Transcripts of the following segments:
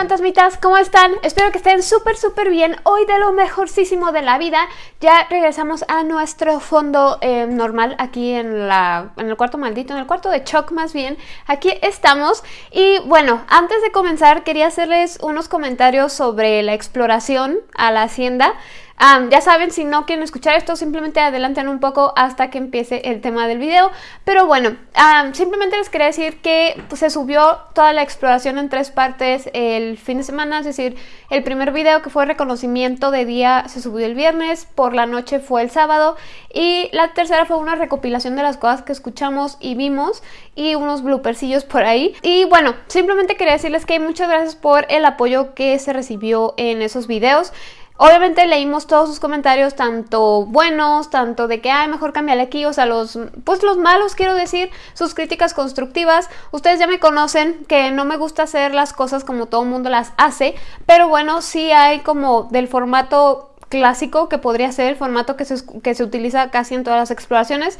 fantasmitas, ¿cómo están? Espero que estén súper súper bien. Hoy de lo mejorcísimo de la vida ya regresamos a nuestro fondo eh, normal aquí en, la, en el cuarto maldito, en el cuarto de Choc más bien. Aquí estamos y bueno, antes de comenzar quería hacerles unos comentarios sobre la exploración a la hacienda ya saben, si no quieren escuchar esto, simplemente adelanten un poco hasta que empiece el tema del video. Pero bueno, simplemente les quería decir que pues, se subió toda la exploración en tres partes el fin de semana, es decir, el primer video que fue reconocimiento de día se subió el viernes, por la noche fue el sábado y la tercera fue una recopilación de las cosas que escuchamos y vimos y unos bloopersillos por ahí. Y bueno, simplemente quería decirles que muchas gracias por el apoyo que se recibió en esos videos. Obviamente leímos todos sus comentarios, tanto buenos, tanto de que, ay, mejor cambiarle aquí, o sea, los, pues los malos, quiero decir, sus críticas constructivas. Ustedes ya me conocen que no me gusta hacer las cosas como todo el mundo las hace, pero bueno, sí hay como del formato clásico que podría ser el formato que se, que se utiliza casi en todas las exploraciones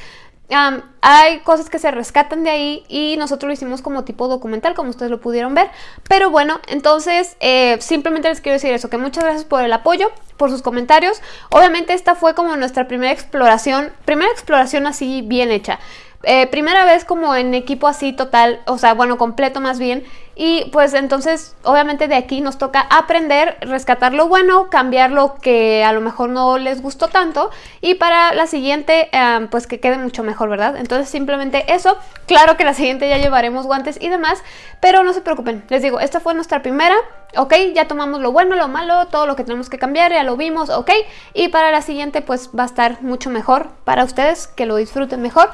hay cosas que se rescatan de ahí y nosotros lo hicimos como tipo documental, como ustedes lo pudieron ver. Pero bueno, entonces eh, simplemente les quiero decir eso, que muchas gracias por el apoyo, por sus comentarios. Obviamente esta fue como nuestra primera exploración, primera exploración así bien hecha. Eh, primera vez como en equipo así total, o sea, bueno, completo más bien. Y pues entonces, obviamente de aquí nos toca aprender, rescatar lo bueno, cambiar lo que a lo mejor no les gustó tanto. Y para la siguiente, eh, pues que quede mucho mejor, ¿verdad? Entonces simplemente eso. Claro que la siguiente ya llevaremos guantes y demás, pero no se preocupen. Les digo, esta fue nuestra primera, ¿ok? Ya tomamos lo bueno, lo malo, todo lo que tenemos que cambiar, ya lo vimos, ¿ok? Y para la siguiente, pues va a estar mucho mejor para ustedes, que lo disfruten mejor.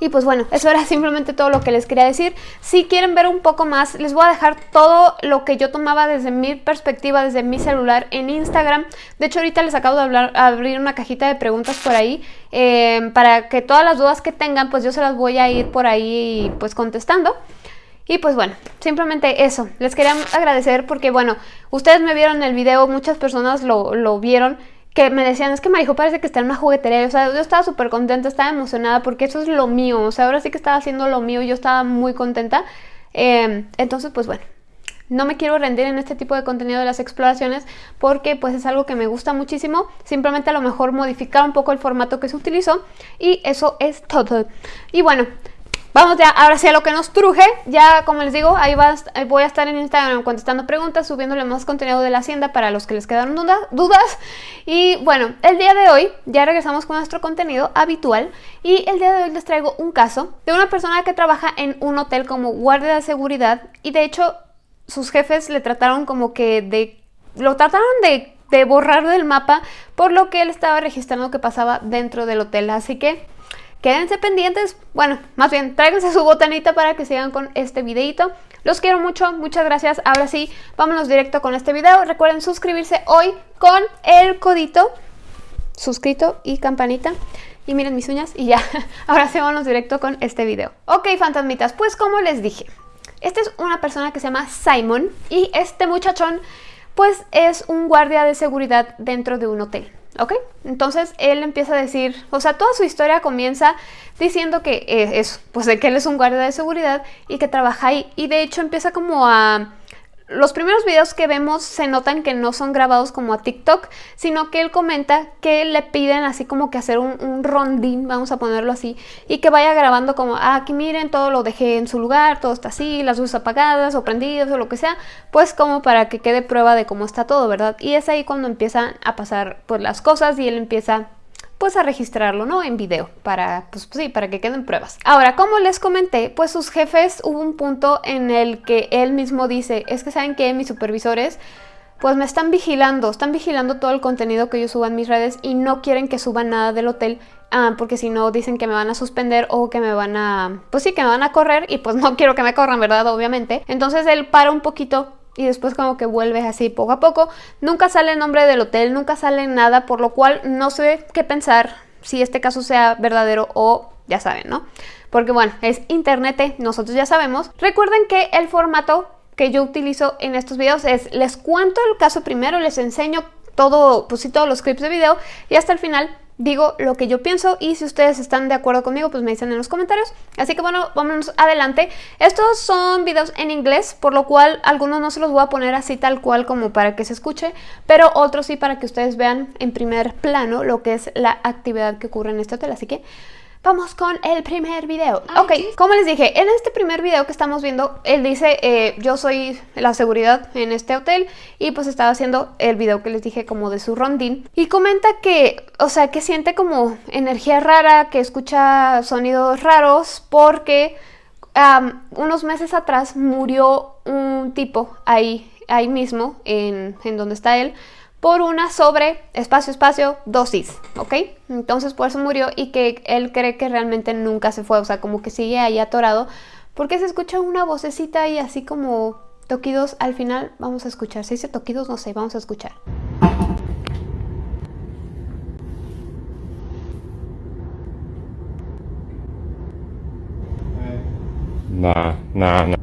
Y pues bueno, eso era simplemente todo lo que les quería decir. Si quieren ver un poco más, les voy a dejar todo lo que yo tomaba desde mi perspectiva, desde mi celular en Instagram. De hecho, ahorita les acabo de abrir una cajita de preguntas por ahí eh, para que todas las dudas que tengan, pues yo se las voy a ir por ahí pues contestando. Y pues bueno, simplemente eso. Les quería agradecer porque bueno, ustedes me vieron el video, muchas personas lo vieron que me decían, es que Marijo parece que está en una juguetería, o sea, yo estaba súper contenta, estaba emocionada porque eso es lo mío, o sea, ahora sí que estaba haciendo lo mío, yo estaba muy contenta, em, entonces pues bueno, no me quiero rendir en este tipo de contenido de las exploraciones porque pues es algo que me gusta muchísimo, simplemente a lo mejor modificar un poco el formato que se utilizó y eso es todo. Y bueno, Vamos ya, ahora sí a lo que nos truje. Ya, como les digo, ahí voy a estar en Instagram contestando preguntas, subiéndole más contenido de la hacienda para los que les quedaron dudas. Y bueno, el día de hoy ya regresamos con nuestro contenido habitual. Y el día de hoy les traigo un caso de una persona que trabaja en un hotel como guardia de seguridad. Y de hecho, sus jefes le trataron como que de... Lo trataron de, de borrar del mapa por lo que él estaba registrando que pasaba dentro del hotel. Así que Quédense pendientes, bueno, más bien tráiganse su botanita para que sigan con este videito. Los quiero mucho, muchas gracias. Ahora sí, vámonos directo con este video. Recuerden suscribirse hoy con el codito suscrito y campanita. Y miren mis uñas y ya. Ahora sí, vámonos directo con este video. Ok, fantasmitas, pues como les dije, esta es una persona que se llama Simon y este muchachón pues es un guardia de seguridad dentro de un hotel. ¿Ok? Entonces él empieza a decir, o sea, toda su historia comienza diciendo que es, pues de que él es un guardia de seguridad y que trabaja ahí. Y de hecho empieza como a los primeros videos que vemos se notan que no son grabados como a TikTok, sino que él comenta que le piden así como que hacer un, rondín, vamos a ponerlo así, y que vaya grabando como, ah, aquí miren, todo lo dejé en su lugar, todo está así, las luces apagadas o prendidas o lo que sea, pues como para que quede prueba de cómo está todo, ¿verdad? Y es ahí cuando empiezan a pasar pues las cosas y él empieza pues a registrarlo, ¿no? En video, para, pues, sí, para que queden pruebas. Ahora, como les comenté, pues sus jefes hubo un punto en el que él mismo dice, es que saben que mis supervisores pues me están vigilando, están vigilando todo el contenido que yo suba en mis redes y no quieren que suba nada del hotel ah, porque si no dicen que me van a suspender o que me van a, pues sí, que me van a correr y pues no quiero que me corran, ¿verdad? Obviamente. Entonces él para un poquito y después como que vuelves así poco a poco. Nunca sale el nombre del hotel, nunca sale nada, por lo cual no sé qué pensar si este caso sea verdadero o ya saben, ¿no? Porque bueno, es internet, nosotros ya sabemos. Recuerden que el formato que yo utilizo en estos videos es les cuento el caso primero, les enseño todo, pues sí, todos los clips de video y hasta el final digo lo que yo pienso y si ustedes están de acuerdo conmigo, pues me dicen en los comentarios. Así que bueno, vámonos adelante. Estos son videos en inglés, por lo cual algunos no se los voy a poner así tal cual como para que se escuche, pero otros sí para que ustedes vean en primer plano lo que es la actividad que ocurre en este hotel. Así que Vamos con el primer video. Ok, como les dije, en este primer video que estamos viendo, él dice, eh, yo soy la seguridad en este hotel y pues estaba haciendo el video que les dije como de su rondín y comenta que, o sea, que siente como energía rara, que escucha sonidos raros porque unos meses atrás murió un tipo ahí, ahí mismo, en, en donde está él, por una sobre espacio espacio dosis, ¿ok? Entonces por eso murió y que él cree que realmente nunca se fue, o sea, como que sigue ahí atorado, porque se escucha una vocecita y así como toquidos al final, vamos a escuchar, si dice toquidos, no sé, vamos a escuchar. Nah, nah, nah.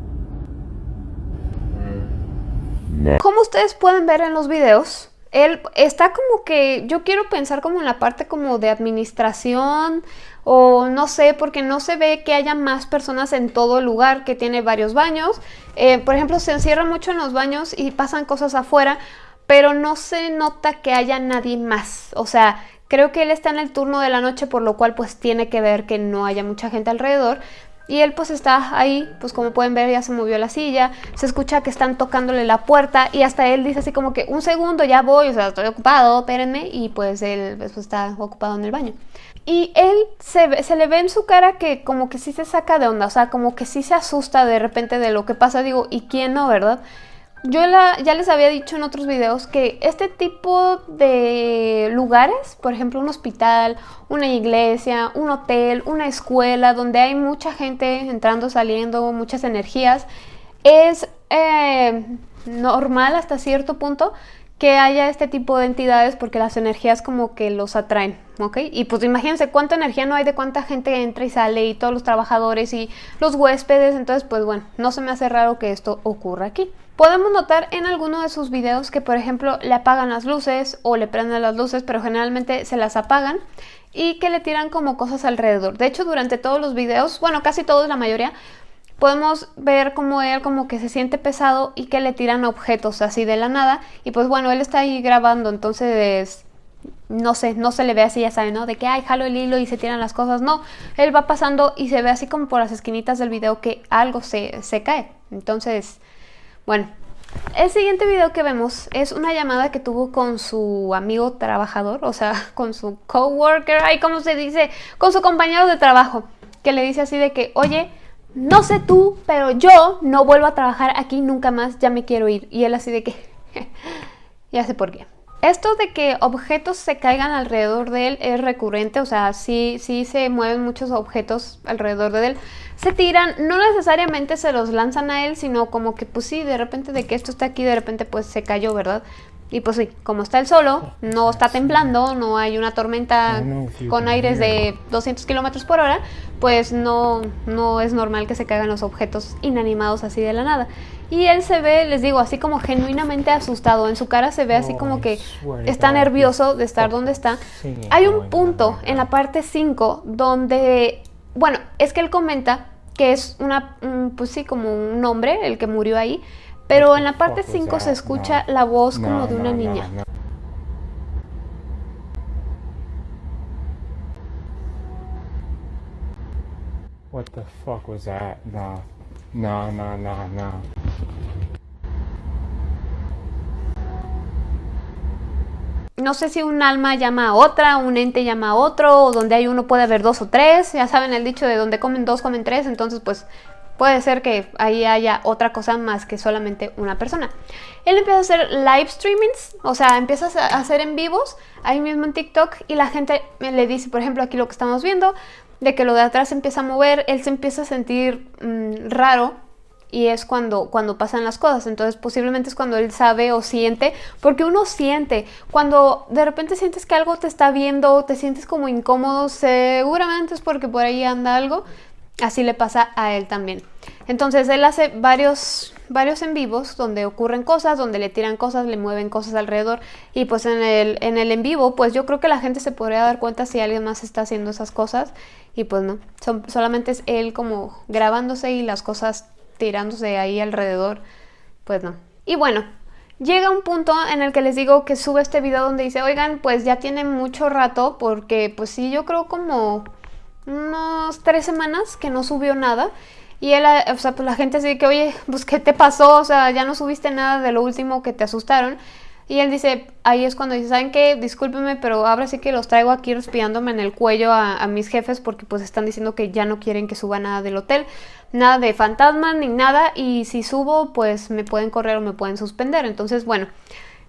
Como ustedes pueden ver en los videos, él está como que, yo quiero pensar como en la parte como de administración o no sé, porque no se ve que haya más personas en todo el lugar que tiene varios baños. Eh, por ejemplo, se encierra mucho en los baños y pasan cosas afuera, pero no se nota que haya nadie más. O sea, creo que él está en el turno de la noche, por lo cual pues tiene que ver que no haya mucha gente alrededor. Y él pues está ahí, pues como pueden ver ya se movió la silla, se escucha que están tocándole la puerta y hasta él dice así como que un segundo ya voy, o sea, estoy ocupado, espérenme y pues él pues, está ocupado en el baño. Y él se, se le ve en su cara que como que sí se saca de onda, o sea, como que sí se asusta de repente de lo que pasa, digo, ¿y quién no, verdad? Yo ya les había dicho en otros videos que este tipo de lugares, por ejemplo un hospital, una iglesia, un hotel, una escuela, donde hay mucha gente entrando, saliendo, muchas energías, es eh, normal hasta cierto punto que haya este tipo de entidades porque las energías como que los atraen, ¿ok? Y pues imagínense cuánta energía no hay de cuánta gente entra y sale y todos los trabajadores y los huéspedes, entonces pues bueno, no se me hace raro que esto ocurra aquí. Podemos notar en alguno de sus videos que por ejemplo le apagan las luces o le prenden las luces pero generalmente se las apagan y que le tiran como cosas alrededor. De hecho durante todos los videos, bueno casi todos la mayoría, podemos ver como él como que se siente pesado y que le tiran objetos así de la nada y pues bueno él está ahí grabando entonces no sé, no se le ve así, ya saben, ¿no? De que, ay, jalo el hilo y se tiran las cosas. No, él va pasando y se ve así como por las esquinitas del video que algo se, se cae. Entonces, bueno, el siguiente video que vemos es una llamada que tuvo con su amigo trabajador, o sea, con su coworker, ay, ¿cómo se dice? Con su compañero de trabajo, que le dice así de que, oye, no sé tú, pero yo no vuelvo a trabajar aquí nunca más, ya me quiero ir. Y él así de que, ya sé por qué. Esto de que objetos se caigan alrededor de él es recurrente, o sea, sí, sí se mueven muchos objetos alrededor de él. Se tiran, no necesariamente se los lanzan a él, sino como que pues sí, de repente de que esto está aquí, de repente pues se cayó, ¿verdad? Y pues sí, como está el solo, no está temblando, no hay una tormenta con aires de 200 kilómetros por hora, pues no, no es normal que se caigan los objetos inanimados así de la nada. Y él se ve, les digo, así como genuinamente asustado. En su cara se ve así como que está nervioso de estar donde está. Hay un punto en la parte 5 donde, bueno, es que él comenta que es una, pues sí, como un hombre el que murió ahí pero en la parte 5 se escucha la voz como de una niña. What the fuck was that? No. No, no, no, no. no sé si un alma llama a otra, un ente llama a otro, o donde hay uno puede haber dos o tres, ya saben el dicho de donde comen dos, comen tres, entonces pues Puede ser que ahí haya otra cosa más que solamente una persona. Él empieza a hacer live streamings, o sea, empieza a hacer en vivos ahí mismo en TikTok y la gente le dice, por ejemplo, aquí lo que estamos viendo, de que lo de atrás se empieza a mover, él se empieza a sentir mm, raro y es cuando, cuando pasan las cosas. Entonces posiblemente es cuando él sabe o siente, porque uno siente, cuando de repente sientes que algo te está viendo, te sientes como incómodo, seguramente es porque por ahí anda algo así le pasa a él también. Entonces él hace varios, varios en vivos donde ocurren cosas, donde le tiran cosas, le mueven cosas alrededor y pues en el, en el en vivo pues yo creo que la gente se podría dar cuenta si alguien más está haciendo esas cosas y pues no, son, solamente es él como grabándose y las cosas tirándose ahí alrededor, pues no. Y bueno, llega un punto en el que les digo que sube este video donde dice, oigan, pues ya tiene mucho rato porque pues sí, yo creo como unos tres semanas que no subió nada. Y él, o sea, pues la gente así que, oye, pues ¿qué te pasó? O sea, ya no subiste nada de lo último que te asustaron. Y él dice, ahí es cuando dice, ¿saben qué? Discúlpeme, pero ahora sí que los traigo aquí respirándome en el cuello a, a, mis jefes porque pues están diciendo que ya no quieren que suba nada del hotel, nada de fantasmas ni nada, y si subo pues me pueden correr o me pueden suspender. Entonces, bueno,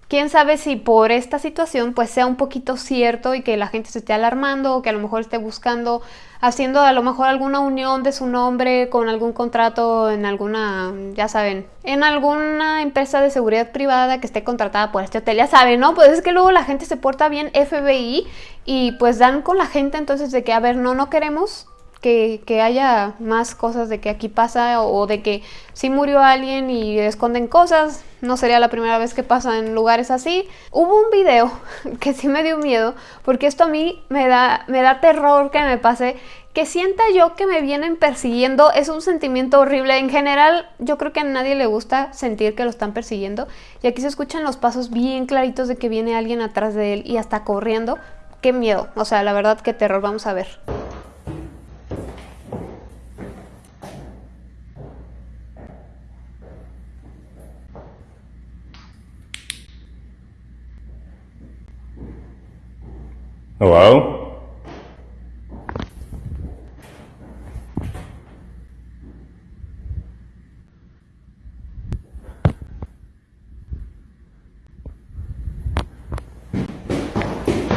quién sabe si por esta situación pues sea un poquito cierto y que la gente se esté alarmando o que a lo mejor esté buscando, haciendo a lo mejor alguna unión de su nombre con algún contrato en alguna, ya saben, en alguna empresa de seguridad privada que esté contratada por este hotel, ya saben, ¿no? Pues es que luego la gente se porta bien FBI y pues dan con la gente entonces de que, a ver, no, no queremos que, que, haya más cosas de que aquí pasa o, o de que si murió alguien y esconden cosas. No sería la primera vez que pasa en lugares así. Hubo un video que sí me dio miedo porque esto a mí me da, me da terror que me pase. Que sienta yo que me vienen persiguiendo es un sentimiento horrible. En general yo creo que a nadie le gusta sentir que lo están persiguiendo. Y aquí se escuchan los pasos bien claritos de que viene alguien atrás de él y hasta corriendo. Qué miedo. O sea, la verdad qué terror. Vamos a ver. Hello?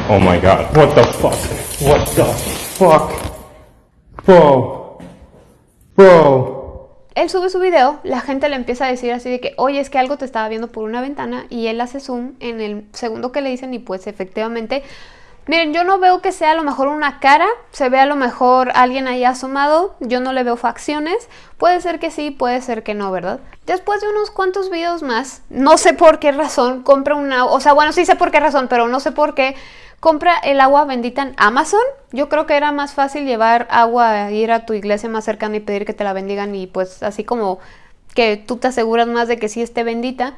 Oh my god, what the fuck? What the fuck? Bro. Bro. Él sube su video, la gente le empieza a decir así de que, oye, es que algo te estaba viendo por una ventana y él hace zoom en el segundo que le dicen y pues efectivamente Miren, yo no veo que sea a lo mejor una cara, se ve a lo mejor alguien ahí asomado, yo no le veo facciones, puede ser que sí, puede ser que no, ¿verdad? Después de unos cuantos videos más, no sé por qué razón, compra una, o sea, bueno, sí sé por qué razón, pero no sé por qué, compra el agua bendita en Amazon. Yo creo que era más fácil llevar agua, ir a tu iglesia más cercana y pedir que te la bendigan y pues así como que tú te aseguras más de que sí esté bendita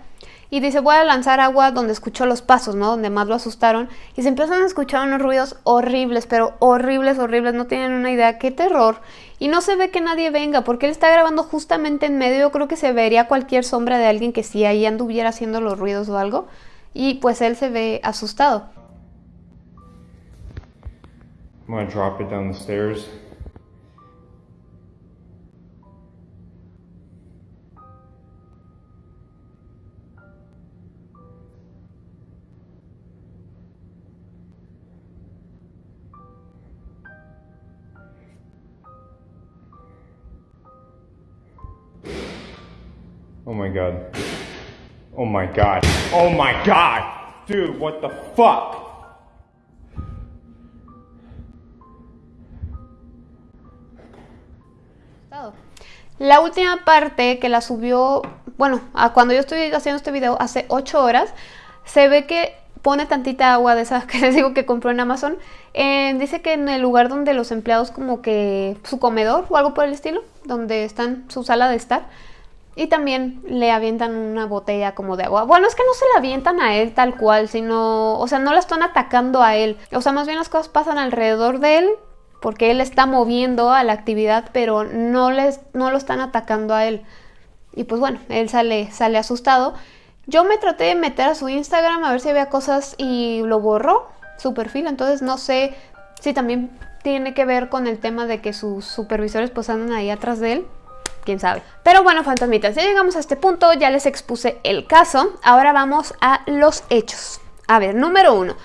y dice voy a lanzar agua donde escuchó los pasos, ¿no? Donde más lo asustaron y se empiezan a escuchar unos ruidos horribles, pero horribles, horribles, no tienen una idea, qué terror. Y no se ve que nadie venga porque él está grabando justamente en medio, yo creo que se vería cualquier sombra de alguien que sí ahí anduviera haciendo los ruidos o algo y pues él se ve asustado. Oh my god. Oh my god. Oh my god! Dude, what the fuck? La última parte que la subió, bueno, a cuando yo estoy haciendo este video hace 8 horas, se ve que pone tantita agua de esas que les digo que compró en Amazon. Eh, dice que en el lugar donde los empleados como que su comedor o algo por el estilo, donde están su sala de estar, y también le avientan una botella como de agua. Bueno, es que no se la avientan a él tal cual, sino, o sea, no la están atacando a él. O sea, más bien las cosas pasan alrededor de él porque él está moviendo a la actividad, pero no, les, no lo están atacando a él. Y pues bueno, él sale, sale asustado. Yo me traté de meter a su Instagram a ver si había cosas y lo borró su perfil, entonces no sé si también tiene que ver con el tema de que sus supervisores pues andan ahí atrás de él quién sabe. Pero bueno, fantasmitas, ya llegamos a este punto, ya les expuse el caso, ahora vamos a los hechos. A ver, número uno,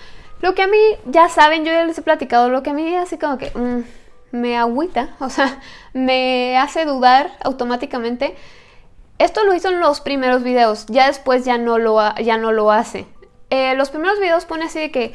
lo que a mí, ya saben, yo ya les he platicado, lo que a mí así como que mmm, me agüita, o sea, me hace dudar automáticamente. Esto lo hizo en los primeros videos, ya después ya no lo, ya no lo hace. Eh, los primeros videos pone así de que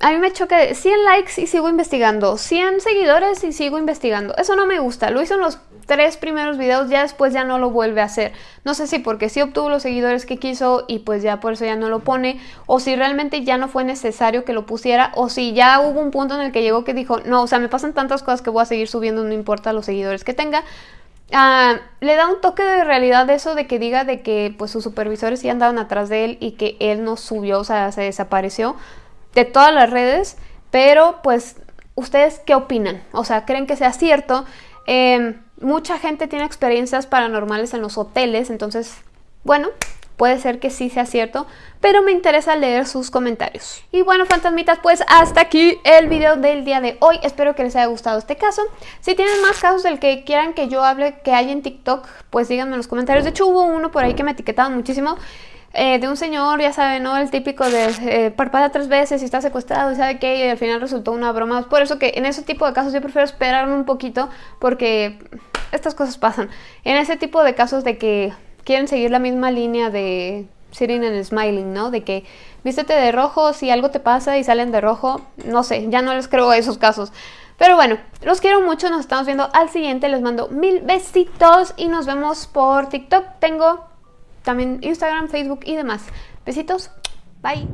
a mí me choca 100 likes y sigo investigando, 100 seguidores y sigo investigando. Eso no me gusta. Lo hizo en los tres primeros videos, ya después ya no lo vuelve a hacer. No sé si porque sí obtuvo los seguidores que quiso y pues ya por eso ya no lo pone, o si realmente ya no fue necesario que lo pusiera, o si ya hubo un punto en el que llegó que dijo, no, o sea, me pasan tantas cosas que voy a seguir subiendo, no importa los seguidores que tenga. Ah, le da un toque de realidad eso de que diga de que pues sus supervisores sí andaban atrás de él y que él no subió, o sea, se desapareció de todas las redes, pero pues, ¿ustedes qué opinan? O sea, ¿creen que sea cierto? Em, mucha gente tiene experiencias paranormales en los hoteles, entonces, bueno, puede ser que sí sea cierto, pero me interesa leer sus comentarios. Y bueno, fantasmitas, pues hasta aquí el video del día de hoy. Espero que les haya gustado este caso. Si tienen más casos del que quieran que yo hable que hay en TikTok, pues díganme en los comentarios. De hecho, hubo uno por ahí que me etiquetaban muchísimo. Eh, de un señor, ya saben, ¿no? El típico de eh, parpadea tres veces y está secuestrado y sabe qué, y al final resultó una broma. Por eso que en ese tipo de casos yo prefiero esperarme un poquito porque estas cosas pasan. En ese tipo de casos de que quieren seguir la misma línea de sitting and smiling, ¿no? De que vístete de rojo si algo te pasa y salen de rojo, no sé, ya no les creo a esos casos. Pero bueno, los quiero mucho, nos estamos viendo al siguiente, les mando mil besitos y nos vemos por TikTok. Tengo también Instagram, Facebook y demás. Besitos, bye.